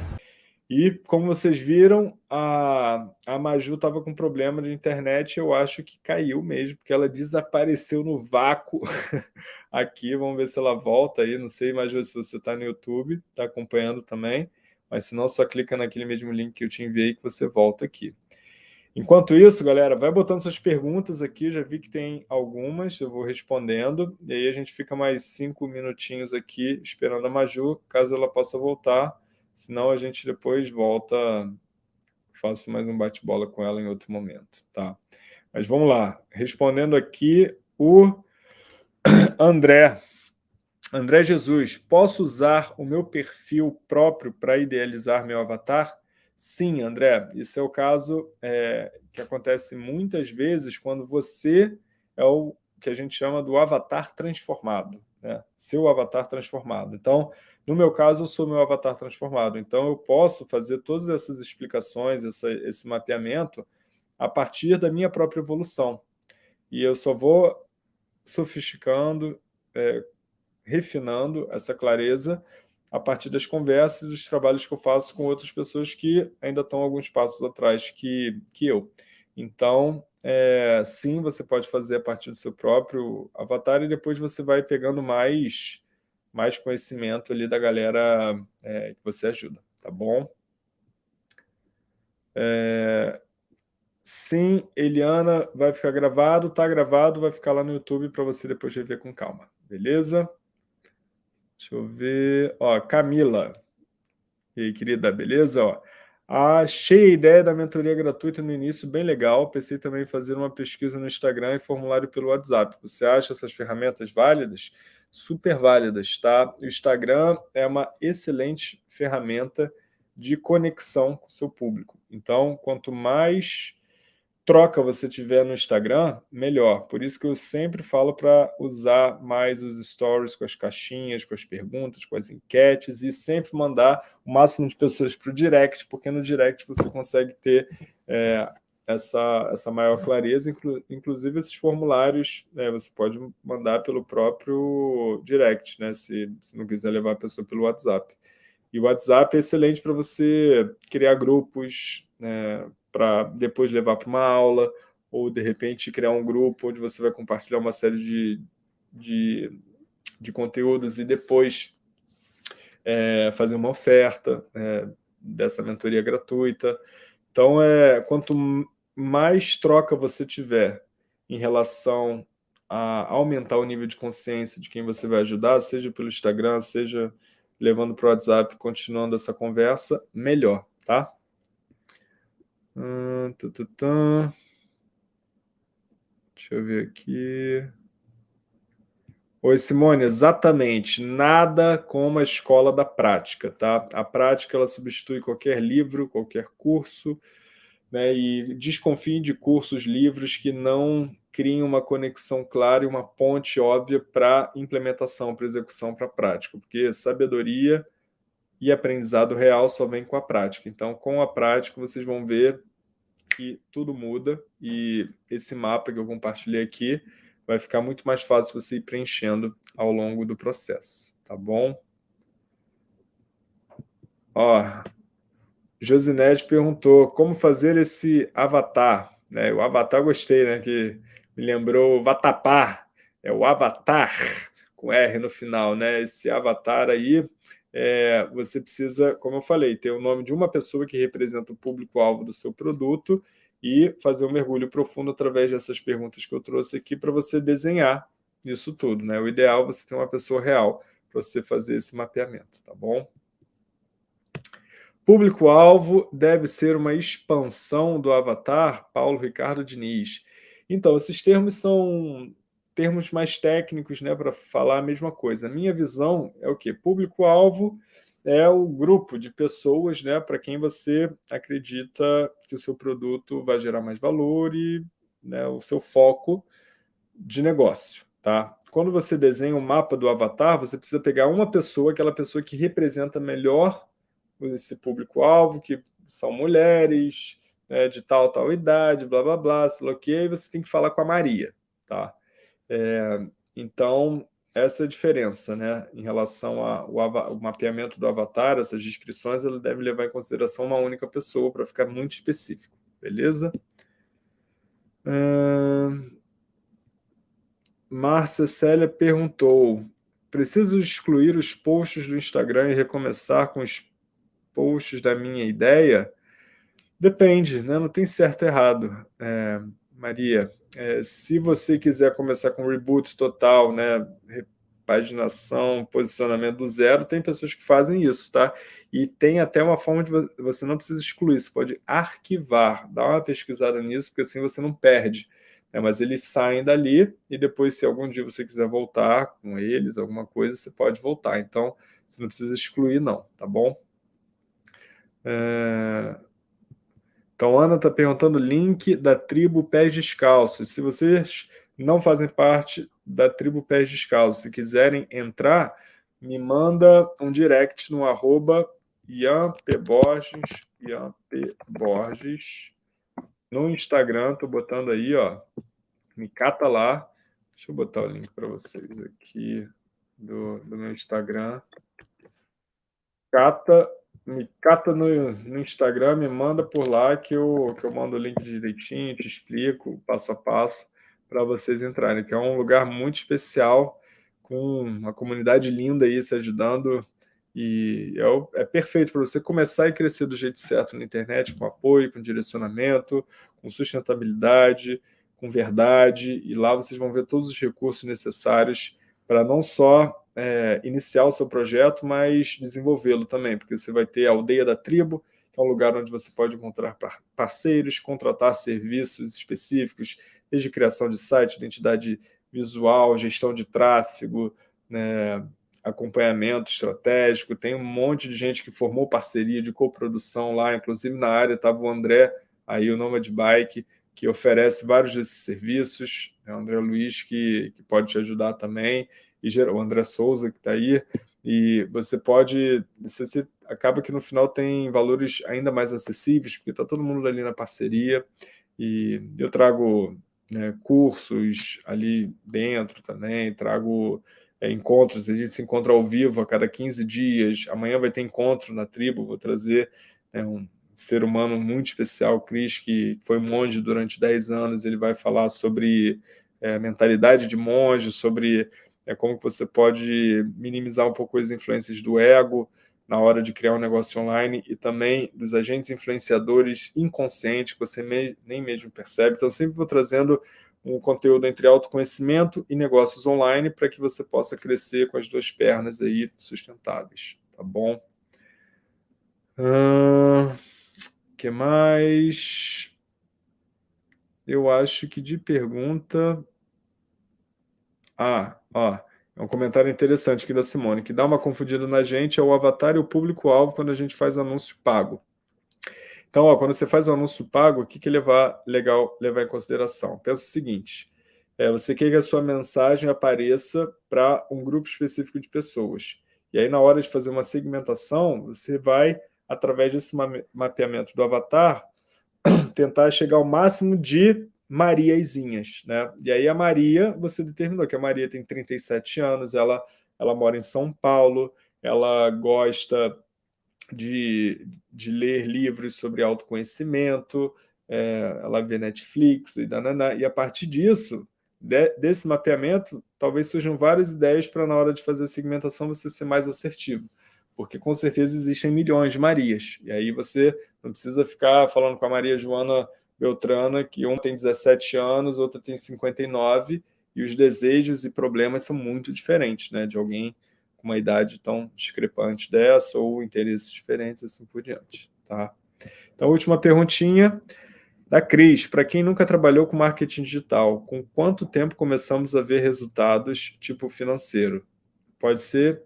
E como vocês viram, a, a Maju estava com problema de internet, eu acho que caiu mesmo, porque ela desapareceu no vácuo aqui. Vamos ver se ela volta aí. Não sei, Maju, se você está no YouTube, está acompanhando também. Mas se não, só clica naquele mesmo link que eu te enviei que você volta aqui. Enquanto isso, galera, vai botando suas perguntas aqui, já vi que tem algumas, eu vou respondendo, e aí a gente fica mais cinco minutinhos aqui esperando a Maju, caso ela possa voltar, senão a gente depois volta, faço mais um bate-bola com ela em outro momento, tá? Mas vamos lá, respondendo aqui o André. André Jesus, posso usar o meu perfil próprio para idealizar meu avatar? Sim, André, isso é o caso é, que acontece muitas vezes quando você é o que a gente chama do avatar transformado. né? seu avatar transformado. Então, no meu caso, eu sou meu avatar transformado. Então, eu posso fazer todas essas explicações, essa, esse mapeamento, a partir da minha própria evolução. E eu só vou sofisticando, é, refinando essa clareza a partir das conversas e dos trabalhos que eu faço com outras pessoas que ainda estão alguns passos atrás que, que eu. Então, é, sim, você pode fazer a partir do seu próprio avatar e depois você vai pegando mais, mais conhecimento ali da galera é, que você ajuda, tá bom? É, sim, Eliana, vai ficar gravado, tá gravado, vai ficar lá no YouTube para você depois rever com calma, beleza? Deixa eu ver, ó, Camila. E aí, querida, beleza? Ó, Achei a ideia da mentoria gratuita no início bem legal. Pensei também em fazer uma pesquisa no Instagram e formulário pelo WhatsApp. Você acha essas ferramentas válidas? Super válidas, tá? O Instagram é uma excelente ferramenta de conexão com o seu público. Então, quanto mais troca você tiver no Instagram, melhor. Por isso que eu sempre falo para usar mais os stories com as caixinhas, com as perguntas, com as enquetes e sempre mandar o máximo de pessoas para o direct, porque no direct você consegue ter é, essa, essa maior clareza. Inclu, inclusive, esses formulários né, você pode mandar pelo próprio direct, né, se, se não quiser levar a pessoa pelo WhatsApp. E o WhatsApp é excelente para você criar grupos, né, para depois levar para uma aula, ou de repente criar um grupo onde você vai compartilhar uma série de, de, de conteúdos e depois é, fazer uma oferta é, dessa mentoria gratuita. Então, é, quanto mais troca você tiver em relação a aumentar o nível de consciência de quem você vai ajudar, seja pelo Instagram, seja levando para o WhatsApp, continuando essa conversa, melhor, tá? Hum, Deixa eu ver aqui. Oi, Simone, exatamente. Nada como a escola da prática, tá? A prática, ela substitui qualquer livro, qualquer curso, né? E desconfie de cursos, livros que não criem uma conexão clara e uma ponte óbvia para implementação, para execução, para prática, porque sabedoria e aprendizado real só vem com a prática. Então, com a prática, vocês vão ver que tudo muda e esse mapa que eu compartilhei aqui vai ficar muito mais fácil você ir preenchendo ao longo do processo, tá bom? Ó, Josinete perguntou como fazer esse avatar, né? O avatar gostei, né? Que me lembrou Vatapar, é o avatar com R no final, né? Esse avatar aí é, você precisa, como eu falei, ter o nome de uma pessoa que representa o público-alvo do seu produto e fazer um mergulho profundo através dessas perguntas que eu trouxe aqui para você desenhar isso tudo. Né? O ideal é você ter uma pessoa real para você fazer esse mapeamento, tá bom? Público-alvo deve ser uma expansão do avatar, Paulo Ricardo Diniz. Então, esses termos são termos mais técnicos né, para falar a mesma coisa. A minha visão é o quê? Público-alvo é o grupo de pessoas né, para quem você acredita que o seu produto vai gerar mais valor e né, o seu foco de negócio. Tá? Quando você desenha um mapa do avatar, você precisa pegar uma pessoa, aquela pessoa que representa melhor esse público-alvo, que são mulheres, né, de tal, tal idade, blá, blá, blá, sei lá o quê, e você tem que falar com a Maria. Tá? É, então, essa é a diferença, né? Em relação ao mapeamento do avatar, essas descrições, ele deve levar em consideração uma única pessoa para ficar muito específico, beleza? Márcia Célia perguntou, preciso excluir os posts do Instagram e recomeçar com os posts da minha ideia? Depende, né? não tem certo e errado. É, Maria, é, se você quiser começar com reboot total, né, repaginação, posicionamento do zero, tem pessoas que fazem isso, tá? E tem até uma forma de você não precisa excluir, você pode arquivar, dá uma pesquisada nisso, porque assim você não perde. Né? Mas eles saem dali e depois, se algum dia você quiser voltar com eles, alguma coisa, você pode voltar. Então, você não precisa excluir, não, tá bom? É... Então, Ana está perguntando o link da tribo Pés Descalços. Se vocês não fazem parte da Tribo Pés Descalços. Se quiserem entrar, me manda um direct no arroba Borges, Borges, no Instagram, tô botando aí, ó, me cata lá. Deixa eu botar o link para vocês aqui do, do meu Instagram. Cata, me cata no, no, Instagram, me manda por lá que eu, que eu mando o link direitinho, te explico passo a passo para vocês entrarem, que é um lugar muito especial, com uma comunidade linda aí se ajudando, e é, é perfeito para você começar e crescer do jeito certo na internet, com apoio, com direcionamento, com sustentabilidade, com verdade, e lá vocês vão ver todos os recursos necessários para não só é, iniciar o seu projeto, mas desenvolvê-lo também, porque você vai ter a Aldeia da Tribo, que é um lugar onde você pode encontrar parceiros, contratar serviços específicos, desde criação de site, identidade visual, gestão de tráfego, né, acompanhamento estratégico, tem um monte de gente que formou parceria de coprodução lá, inclusive na área estava o André, aí o Nomad Bike, que oferece vários desses serviços, é o André Luiz que, que pode te ajudar também, e o André Souza que está aí, e você pode, você, acaba que no final tem valores ainda mais acessíveis, porque está todo mundo ali na parceria, e eu trago né, cursos ali dentro também, trago é, encontros, a gente se encontra ao vivo a cada 15 dias, amanhã vai ter encontro na tribo, vou trazer né, um ser humano muito especial, Cris, que foi monge durante 10 anos, ele vai falar sobre é, mentalidade de monge, sobre é, como você pode minimizar um pouco as influências do ego na hora de criar um negócio online e também dos agentes influenciadores inconscientes que você me, nem mesmo percebe. Então, sempre vou trazendo um conteúdo entre autoconhecimento e negócios online para que você possa crescer com as duas pernas aí sustentáveis, tá bom? Uh, que mais? Eu acho que de pergunta... Ah, ó, é um comentário interessante aqui da Simone, que dá uma confundida na gente é o avatar e o público-alvo quando a gente faz anúncio pago. Então, ó, quando você faz um anúncio pago, o que, que levar, legal levar em consideração? Pensa o seguinte, é, você quer que a sua mensagem apareça para um grupo específico de pessoas. E aí, na hora de fazer uma segmentação, você vai, através desse mapeamento do avatar, tentar chegar ao máximo de Mariazinhas. Né? E aí a Maria, você determinou que a Maria tem 37 anos, ela, ela mora em São Paulo, ela gosta de, de ler livros sobre autoconhecimento, é, ela vê Netflix e danana, e a partir disso, de, desse mapeamento, talvez surjam várias ideias para na hora de fazer a segmentação você ser mais assertivo, porque com certeza existem milhões de Marias, e aí você não precisa ficar falando com a Maria Joana Beltrana, que uma tem 17 anos, outra tem 59, e os desejos e problemas são muito diferentes, né, de alguém com uma idade tão discrepante dessa ou interesses diferentes, assim por diante. Tá? Então, última perguntinha da Cris. Para quem nunca trabalhou com marketing digital, com quanto tempo começamos a ver resultados tipo financeiro? Pode ser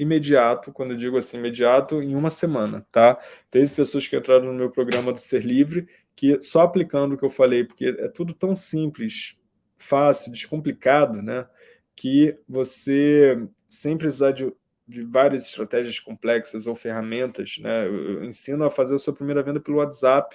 imediato, quando eu digo assim imediato, em uma semana, tá? Teve pessoas que entraram no meu programa do Ser Livre, que só aplicando o que eu falei, porque é tudo tão simples, fácil, descomplicado, né? Que você sem precisar de, de várias estratégias complexas ou ferramentas. Né? Eu, ensino a fazer a sua primeira venda pelo WhatsApp,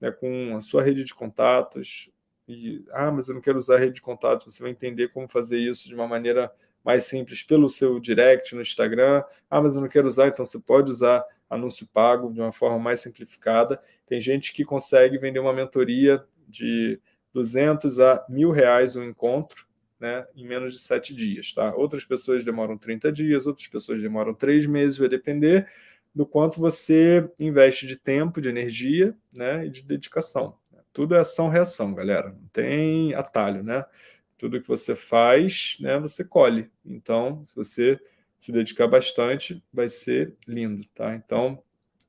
né, com a sua rede de contatos. E, ah, mas eu não quero usar rede de contatos. Você vai entender como fazer isso de uma maneira mais simples pelo seu direct no Instagram. Ah, mas eu não quero usar, então você pode usar anúncio pago de uma forma mais simplificada. Tem gente que consegue vender uma mentoria de 200 a mil reais um encontro, né, em menos de sete dias. Tá? Outras pessoas demoram 30 dias, outras pessoas demoram três meses, vai depender do quanto você investe de tempo, de energia né, e de dedicação. Tudo é ação-reação, galera. Não tem atalho, né? Tudo que você faz, né, você colhe. Então, se você se dedicar bastante, vai ser lindo, tá? Então,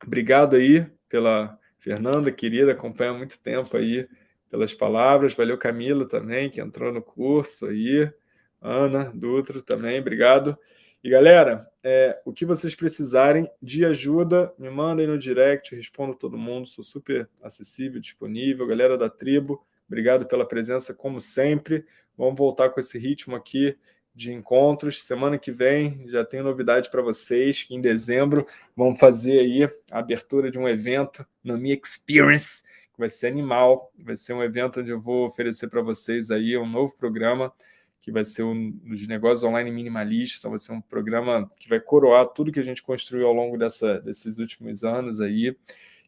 obrigado aí pela Fernanda, querida, acompanha há muito tempo aí pelas palavras. Valeu, Camila, também, que entrou no curso aí. Ana Dutra também, obrigado. E, galera, é, o que vocês precisarem de ajuda, me mandem no direct, respondo todo mundo, sou super acessível, disponível. Galera da tribo, obrigado pela presença, como sempre. Vamos voltar com esse ritmo aqui de encontros. Semana que vem já tenho novidade para vocês, que em dezembro vamos fazer aí a abertura de um evento no Me Experience, que vai ser animal, vai ser um evento onde eu vou oferecer para vocês aí um novo programa, que vai ser um dos negócios online minimalista, vai ser um programa que vai coroar tudo que a gente construiu ao longo dessa, desses últimos anos aí,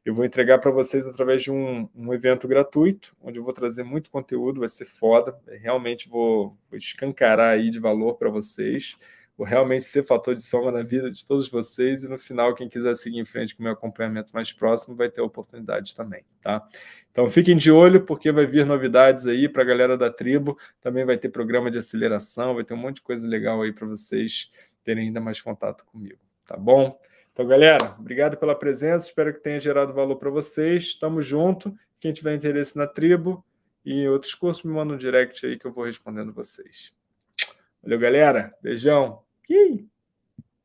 eu vou entregar para vocês através de um, um, evento gratuito, onde eu vou trazer muito conteúdo, vai ser foda, realmente vou, vou escancarar aí de valor para vocês, vou realmente ser fator de soma na vida de todos vocês, e no final, quem quiser seguir em frente com o meu acompanhamento mais próximo, vai ter oportunidade também, tá? Então fiquem de olho, porque vai vir novidades aí para a galera da tribo, também vai ter programa de aceleração, vai ter um monte de coisa legal aí para vocês terem ainda mais contato comigo, tá bom? Então, galera, obrigado pela presença, espero que tenha gerado valor para vocês. Estamos junto. Quem tiver interesse na tribo e outros cursos, me manda um direct aí que eu vou respondendo vocês. Valeu, galera. Beijão.